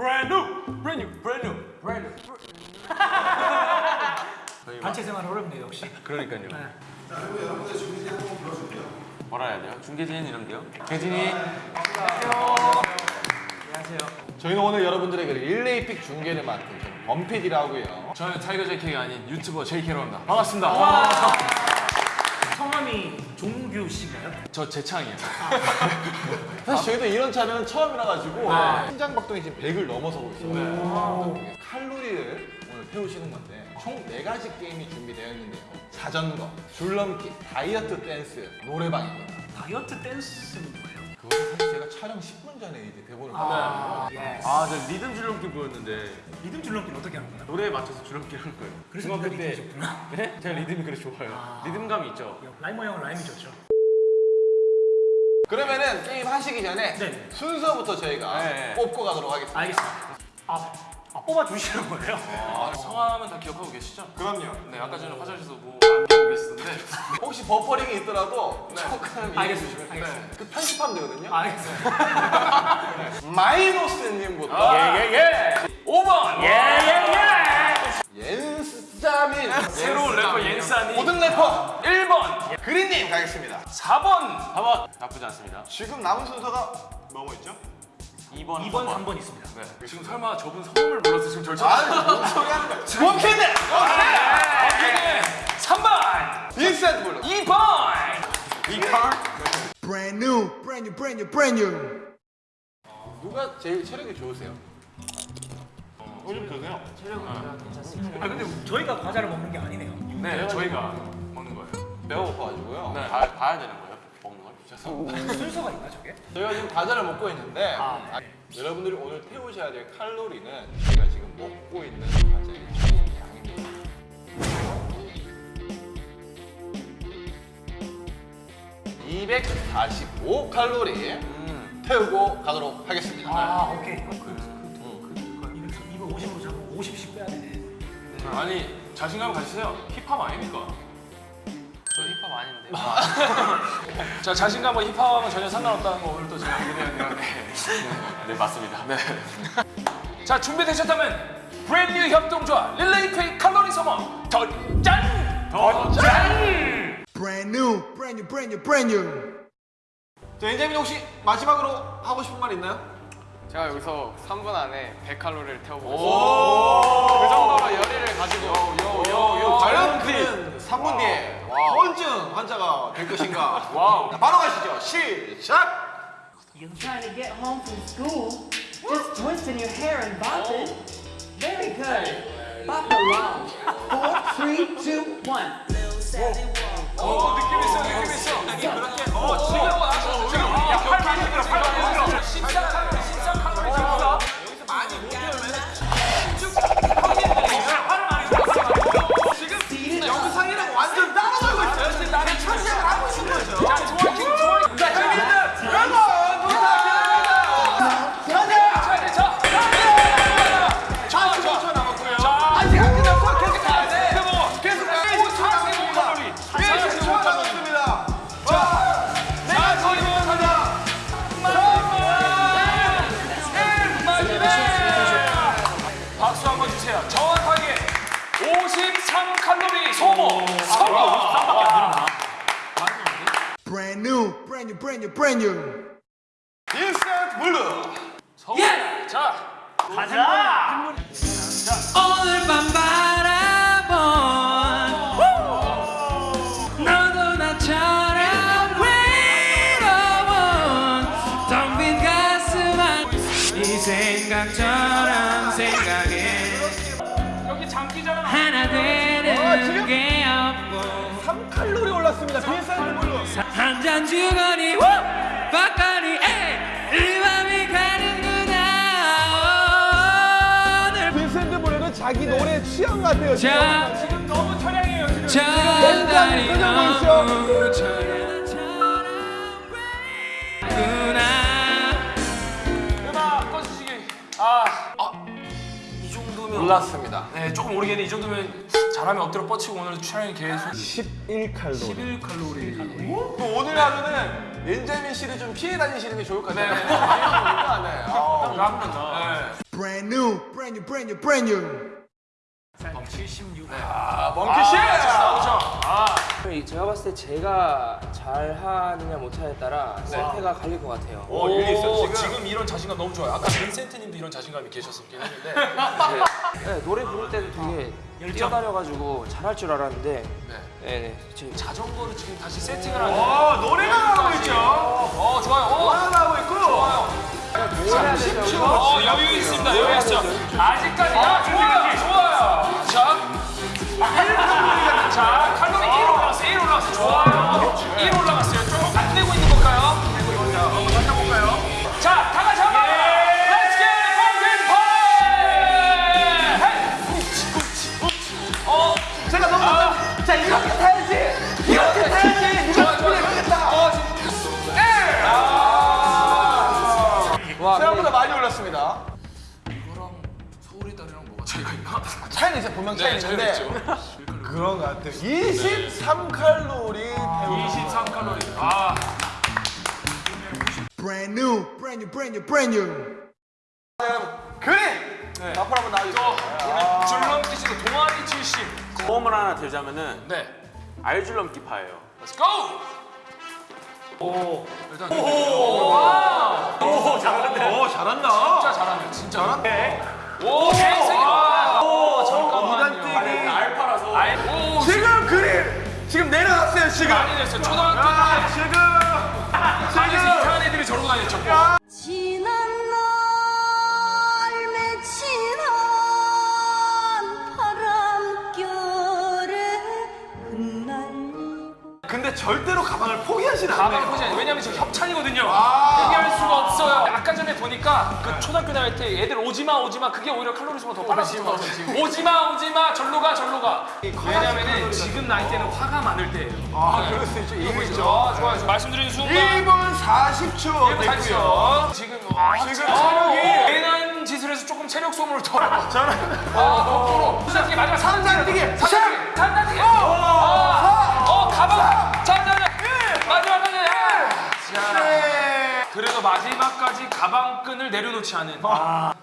brand new, brand new, brand new, brand new. 단체 생활 어렵네요 역시. 그러니까요. 뭐라 해야 돼요? 중계진 이러면 돼요? 재진이. 저희는 오늘 여러분들에게 릴레이픽 중계를 맡은 저는 범피디라고요. 저는 타이거 JK가 아닌 유튜버 JK로 합니다. 반갑습니다. 성함이 종규 씨인가요? 저 재창이에요. 사실 저희도 이런 촬영은 처음이라 가지고 심장 박동이 지금 100을 넘어서고 있어요. 칼로리를 오늘 태우시는 건데 총 4가지 게임이 준비되어 있는데요. 자전거, 줄넘기, 다이어트 댄스, 노래방입니다. 다이어트 댄스는? 그것은 사실 제가 촬영 10분 전에 이제 대본을 받았거든요. 예. 아, 저 리듬 줄넘기 보였는데 리듬 줄넘기는 어떻게 하는 거예요? 노래에 맞춰서 줄넘기 하는 거예요. 그래서 중학교 리듬이 때. 좋구나. 네? 제가 리듬이 그래 좋아요. 리듬감이 있죠. 라이머 형은 라임이 좋죠. 그러면은 게임 하시기 전에 네. 순서부터 저희가 네. 뽑고 가도록 하겠습니다. 알겠습니다. 아, 아 뽑아 주시는 거예요? 아, 성함은 다 기억하고 계시죠? 그럼요. 네, 아까 전에 화장실에서 기억하고 계시던데. 혹시 버퍼링이 있더라도 조금 알겠습니다. 네. 알겠습니다. 그 편집하면 되거든요. 알겠습니다. 마이노스님부터 예예예. 5번. 옌자민 새로운 래퍼 옌자민. 고등 래퍼 1번. 그리님 가겠습니다. 4번. 4번. 나쁘지 않습니다. 지금 남은 순서가 뭐뭐 있죠? 2번. 2번, 3번 있습니다. 네. 지금 설마 저분 성함을 몰라서 지금 절 아니 찾는 뭔 소리 하는 거야? 원캔들! 오케이. 3번. 빈센트 블루 2번. 2번. Brand new, brand new, brand new, brand new. 누가 제일 체력이 좋으세요? 요즘 드세요? 아 근데 저희가 과자를 먹는 게 아니네요. 네, 저희가 먹는 거예요. 배고파가지고요 네. 봐, 봐야 되는 거예요. 죄송합니다. 순서가 있나 저게? 저희가 지금 과자를 먹고 있는데 아, 아, 여러분들이 오늘 태우셔야 될 칼로리는 저희가 지금 먹고 있는 과자의 총량입니다 245 칼로리 음. 태우고 가도록 하겠습니다 아 오케이. 그, 그, 그, 그, 250으로 잡고 50씩 빼야 되네. 아니 자신감 가지세요. 힙합 아닙니까? 아닌데. 자 자신감과 힙합하고는 전혀 상관없다는 거 오늘 또 제가 얘기해야 되는데. 네 맞습니다. 네. 자 준비되셨다면 브랜뉴 협동조합 릴레이 페이 칼로리 소모 덧짠 덧짠. Brand new, brand new, brand new, brand new. 자 옌자민 혹시 마지막으로 하고 싶은 말 있나요? 제가 여기서 3분 안에 100칼로리를 태워보겠습니다. 그 정도로 열의를 가지고 요 요요 과연 그는 3분 뒤에 허언증 환자가 될 것인가 와우. 자, 바로 가시죠 시작! You're trying to get home from school, just twisting your hair and bopping. Very good. Bop along. Four, three, two, one. 오 느낌 있어 느낌 있어. 그렇게 어 지금 와서 지금 들어 팔 많이 아직 안 끝났어. 계속 가야 돼. 세모 계속 가야 돼. 45 칼로리. 45초 남았습니다. 자, 내가 거의 가자. 박수 한 번 주세요. 정확하게 53 칼로리 소모. 성공. Brand new, brand new, brand new, brand new. 빈센트 블루 예! 자, 가자. 오늘 밤 바라본. 너도 나처럼 외로운 텅빈 가슴 안이 생각처럼 장기자랑 하나 되는 게 없고. 3칼로리 올랐습니다. 빈센트 블루 한잔 주거니 우! 바꿔 자기 노래 취향 같아요 자 지금 너무 처량해요. 지금. 저 달이 표정 너무 처량처럼 보이구나 음악 꺼주시기. 아, 아, 이 정도면 올랐습니다 네, 조금 모르겠네. 이 정도면 잘하면 엎드려 뻗치고 오늘 촬영이 계속 11칼로리 11칼로리. 또 오늘 하루는 엔자민 씨를 좀 피해 다니시는 게 좋을 것 같아요 네. 네. 네. 딱 맞는다. Brand brand new, brand new, brand new. 아, 멍키 씨! 이- 제가 봤을 때 제가 잘하느냐 못하느냐에 따라 상태가 갈릴 것 같아요. 어, 일리 있어. 오, 지금 지금 이런 자신감 너무 좋아요. 아까 빈센트님도 이런 자신감이 계셨었긴 했는데. 네, 노래 부를 때도 되게 뛰어다녀가지고 잘할 줄 알았는데 네. 네, 네. 제 자전거를 지금 다시 세팅을 하는. 어, 노래가 나오고 있죠. 어, 좋아요. 어, 노래가 나오고 있고. 좋아요. 어, 여유 있습니다. 여유 있어. 아직까지. 야, 좋아요. 좋아 자, 칼로리 1 올라왔어요. 1 올라왔어요. 좋아요. 1 올라갔어요. 조금 안 되고 있는 뭐가 차이가 있나? 차이는 이제 분명 차이 네, 있는데 그런 것 같아요. 23칼로리 태우고 23칼로리. 아, Brand new, brand new, brand new, brand new. 그림! 앞으로 한번 나와주세요. 줄넘기 씨도 동아리 출신. 보험을 하나 들자면은 네. 알줄넘기 파예요. Let's go! 오, 일단 오, 잘한다. 진짜 잘하네, 진짜. 잘한데. 오, 잠깐만요. 알파라서 오, 지금 그림! 지금 내려갔어요, 지금. 많이 됐어요. 초등학교 아, 때 지금. 반에서 이상한 애들이 저러고 다녔죠. 절대로 가방을 포기하진 가방 않아요. 포지 왜냐면 지금 협찬이거든요. 포기할 수가 없어요. 아까 전에 보니까 그 초등학교 다닐 때 애들 오지마 오지마 그게 오히려 칼로리 소모가 더 빨라지는 것 같아요. 오지마 오지마 절로 가 절로 가. 왜냐면은 지금 나이 때는 화가 많을 때예요. 아, 그럴 수 있죠. 이거 있죠. 아, 좋아요. 좋아요. 말씀드리는 순간 1분 40초 됐고요. 됐고요. 지금 아, 지금 지금 체력이- 괜한 짓을 해서 조금 체력 소모를 더. 저는 아, 거꾸로. 산단뛰기 마지막 산단뛰기. 산단뛰기. 산단뛰기. 어, 어, 가방. 자. 그래도 마지막까지 가방끈을 내려놓지 않은.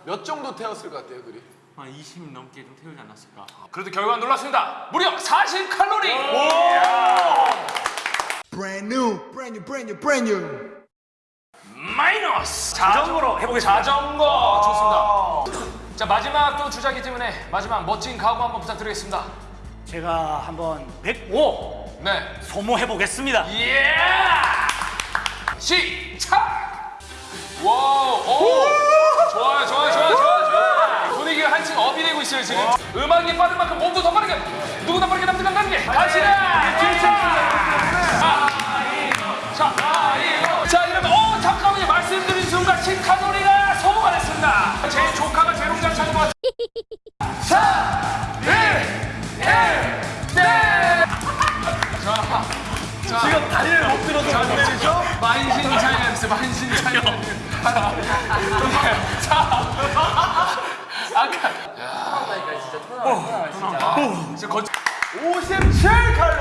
몇 정도 태웠을 것 같아요, 그림? 한20 넘게 좀 태우지 않았을까. 그래도 결과가 놀랐습니다. 무려 40 칼로리. Brand new, brand new, brand new, brand new. 마이노스. 자전거로 해보겠습니다. 자전거 좋습니다. 자 마지막 또 주자기 때문에 마지막 멋진 각오 한번 부탁드리겠습니다. 제가 한번 105 네. 소모해 보겠습니다. 예! 시작! 와우, 오! 좋아요, 좋아요, 좋아요, 좋아요, 좋아요. 분위기가 한층 up이 되고 있어요, 지금. 음악이 빠른 만큼 몸도 더 빠르게, 누구나 빠르게 남들과 다르게. 가시라! 아, 자. 자, 이러면, 어, 잠깐만요. 말씀드린 순간 10칼로리가 소모가 됐습니다. 제 조카가 재롱잔 찾은 것 같아요. 4, 1, 1, 네! 자, 자. 지금 다리를 못 들어서 안 내리죠? 만신 있어 만신 차이가 자 아까 진짜 거짓 57칼로리.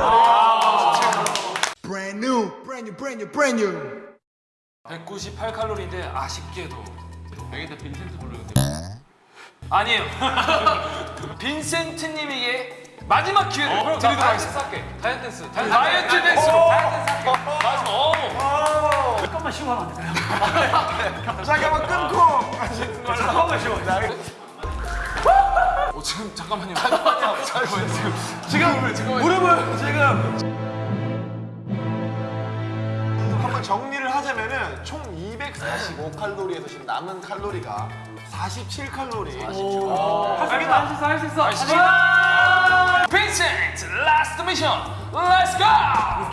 Brand new, brand new, brand new, brand new. 198 칼로리인데 아쉽게도 여기다 빈센트 부르는데. 아니에요. 빈센트 님에게 마지막 기회를 드리도록 하겠습니다. 다이어트 댄스 다이어트 댄스로 마지막. 어 잠깐만 쉬고 하면 안 되나요? 잠깐만 끊고. 잠깐만 쉬어. 어, 지금 잠깐만요. 잠깐만요. 잠깐만요. 지금 지금 무릎을 지금. 한번 정리를 하자면은 총 245칼로리에서 지금 남은 칼로리가 47칼로리. 알겠다 할수 있어 할수 있어 빈센트 last mission let's go from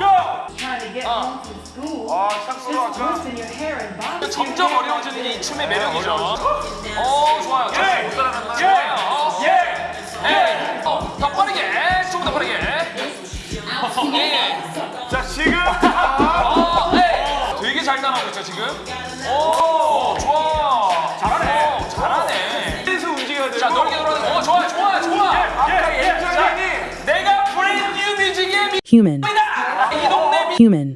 school. 아, Just 아까. 점점. 어려워지는 게 이 춤의 매력이죠. 어, 좋아요. 예! 좋아요. 예! 예! 어, 더 빠르게. 조금 더 빠르게. 예. 자, 지금 어, 예. 되게 잘 따라하고 있죠, 지금. 오, 좋아. 잘하네. 오, 잘하네. 계속 움직여야 돼요. 자, 넓게 돌아가는 거. 어, 좋아, 좋아, 좋아. 아까 예전이 내가 브레인 뉴 뮤직의 미 Human. 이 동네 미 Human.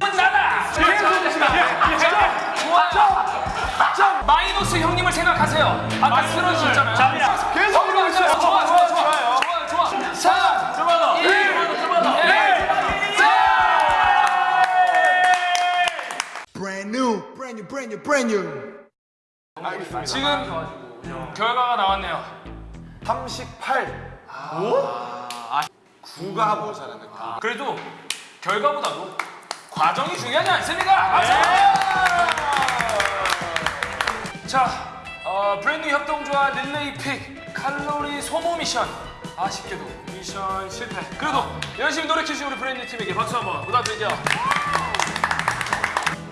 마이너 마이너스 형님을 생각하세요. 아까 쓰러지셨잖아요. 자, 계속 있어요. 좋아, 좋아, 좋아. 좋아요, 좋아. 3, 좀만 더. 1, 1, Brand new, brand new, brand new, brand new. 지금 결과가 나왔네요. 38. 오? 9가 모자라는 거. 그래도 결과보다도 과정이 중요하지 않습니까? 자, 어, 브랜드 협동조합 릴레이 픽 칼로리 소모 미션 아쉽게도 미션 실패. 그래도 열심히 노력해주신 우리 브랜드 팀에게 박수 한번 부탁드릴게요.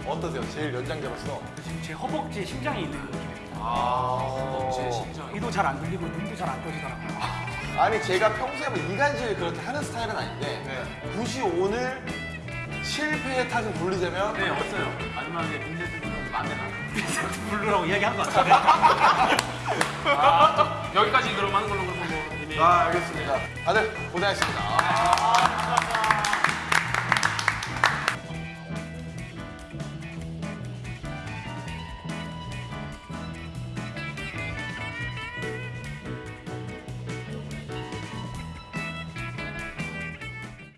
어떠세요? 제일 연장자로서. 지금 제 허벅지에 심장이 있는 느낌입니다. 제 심장. 귀도 잘 안 들리고 눈도 잘 안 떠지더라고요. 아니 제가 평소에 뭐 이간질 그렇게 하는 스타일은 아닌데 굳이 오늘 실패의 탓을 돌리자면 네, 없어요. 마지막에 민재들은 만내나? 블루라고 이야기한 것 같은데. 아, 여기까지 그럼 하는 걸로 그러면 뭐 이미 아 알겠습니다. 다들 고생하셨습니다.